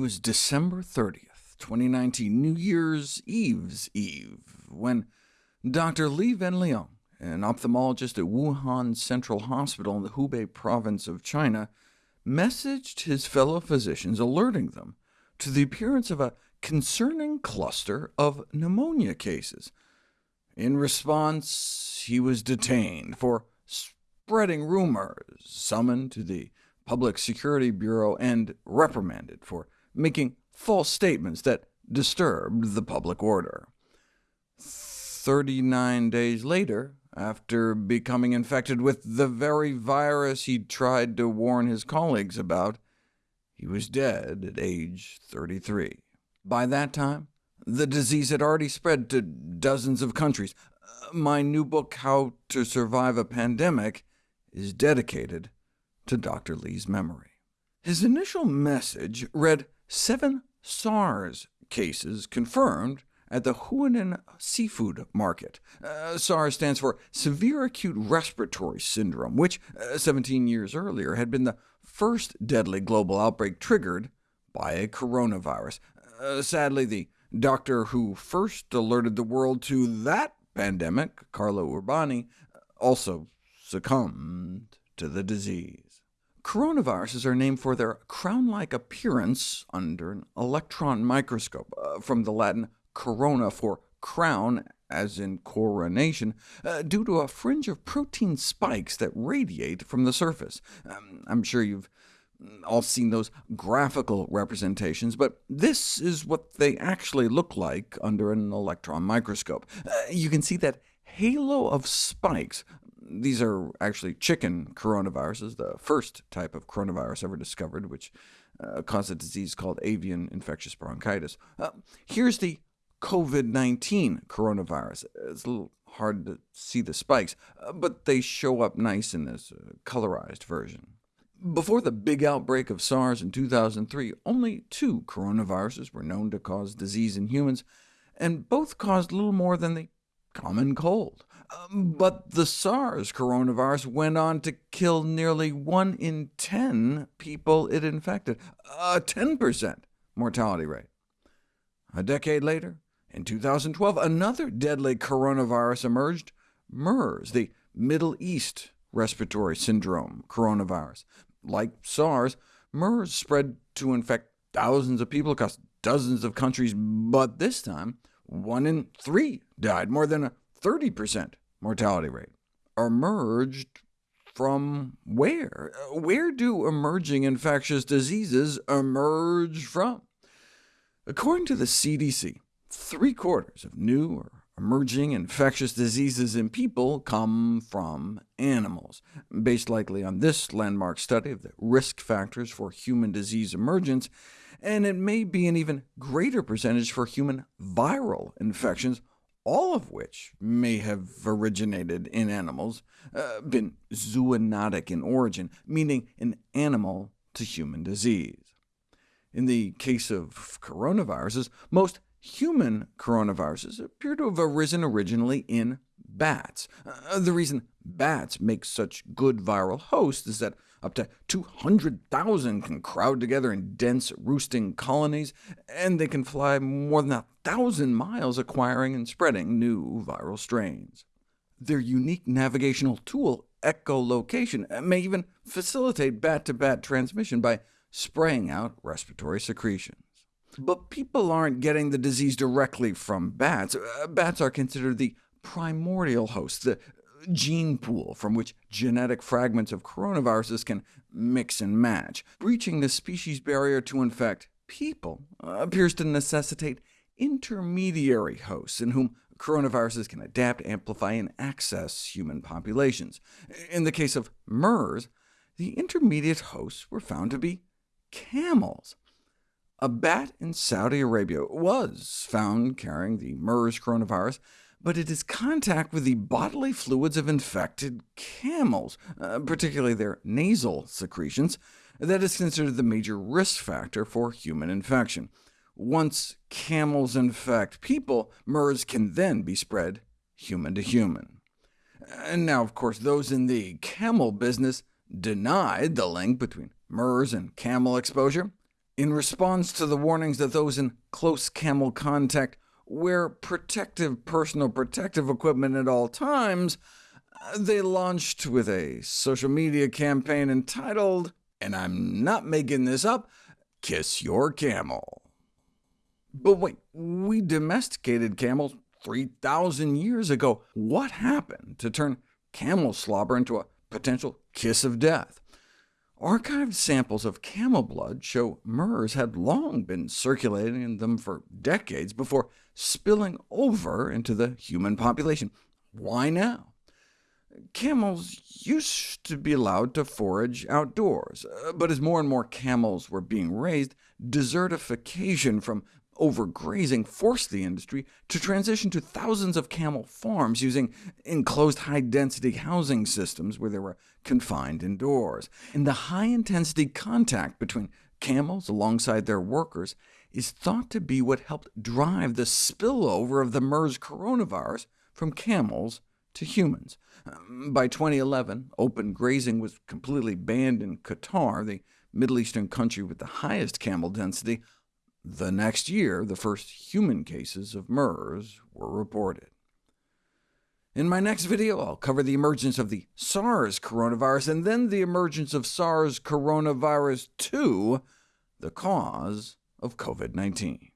It was December 30th, 2019, New Year's Eve's Eve, when Dr. Li Wenliang, an ophthalmologist at Wuhan Central Hospital in the Hubei province of China, messaged his fellow physicians alerting them to the appearance of a concerning cluster of pneumonia cases. In response, he was detained for spreading rumors, summoned to the Public Security Bureau, and reprimanded for making false statements that disturbed the public order. 39 days later, after becoming infected with the very virus he tried to warn his colleagues about, he was dead at age 33. By that time, the disease had already spread to dozens of countries. My new book, How to Survive a Pandemic, is dedicated to Dr. Li's memory. His initial message read, seven SARS cases confirmed at the Huanan seafood market. Uh, SARS stands for Severe Acute Respiratory Syndrome, which uh, 17 years earlier had been the first deadly global outbreak triggered by a coronavirus. Uh, sadly, the doctor who first alerted the world to that pandemic, Carlo Urbani, also succumbed to the disease. Coronaviruses are named for their crown-like appearance under an electron microscope, uh, from the Latin corona for crown, as in coronation, uh, due to a fringe of protein spikes that radiate from the surface. Um, I'm sure you've all seen those graphical representations, but this is what they actually look like under an electron microscope. Uh, you can see that halo of spikes. These are actually chicken coronaviruses, the first type of coronavirus ever discovered, which uh, caused a disease called avian infectious bronchitis. Uh, here's the COVID-19 coronavirus. It's a little hard to see the spikes, uh, but they show up nice in this uh, colorized version. Before the big outbreak of SARS in 2003, only two coronaviruses were known to cause disease in humans, and both caused little more than the common cold. Um, but the SARS coronavirus went on to kill nearly 1 in 10 people it infected, a 10% mortality rate. A decade later, in 2012, another deadly coronavirus emerged, MERS, the Middle East Respiratory Syndrome coronavirus. Like SARS, MERS spread to infect thousands of people across dozens of countries, but this time, one in three died, more than a 30% mortality rate. Emerged from where? Where do emerging infectious diseases emerge from? According to the CDC, three-quarters of new or emerging infectious diseases in people come from animals, based likely on this landmark study of the risk factors for human disease emergence, and it may be an even greater percentage for human viral infections, all of which may have originated in animals, uh, been zoonotic in origin, meaning an animal to human disease. In the case of coronaviruses, most Human coronaviruses appear to have arisen originally in bats. Uh, the reason bats make such good viral hosts is that up to 200,000 can crowd together in dense roosting colonies, and they can fly more than a thousand miles acquiring and spreading new viral strains. Their unique navigational tool, echolocation, may even facilitate bat-to-bat -bat transmission by spraying out respiratory secretions. But people aren't getting the disease directly from bats. Uh, bats are considered the primordial host, the gene pool from which genetic fragments of coronaviruses can mix and match. Breaching the species barrier to infect people uh, appears to necessitate intermediary hosts in whom coronaviruses can adapt, amplify, and access human populations. In the case of MERS, the intermediate hosts were found to be camels. A bat in Saudi Arabia was found carrying the MERS coronavirus, but it is contact with the bodily fluids of infected camels, uh, particularly their nasal secretions, that is considered the major risk factor for human infection. Once camels infect people, MERS can then be spread human to human. And now, of course, those in the camel business denied the link between MERS and camel exposure. In response to the warnings that those in close camel contact wear protective personal protective equipment at all times, they launched with a social media campaign entitled, and I'm not making this up, Kiss Your Camel. But wait, we domesticated camels 3,000 years ago. What happened to turn camel slobber into a potential kiss of death? Archived samples of camel blood show MERS had long been circulating in them for decades before spilling over into the human population. Why now? Camels used to be allowed to forage outdoors, uh, but as more and more camels were being raised, desertification from overgrazing forced the industry to transition to thousands of camel farms using enclosed high-density housing systems where they were confined indoors. And the high-intensity contact between camels alongside their workers is thought to be what helped drive the spillover of the MERS coronavirus from camels to humans. Um, by 2011, open grazing was completely banned in Qatar, the Middle Eastern country with the highest camel density, the next year, the first human cases of MERS were reported. In my next video, I'll cover the emergence of the SARS coronavirus, and then the emergence of SARS coronavirus 2, the cause of COVID-19.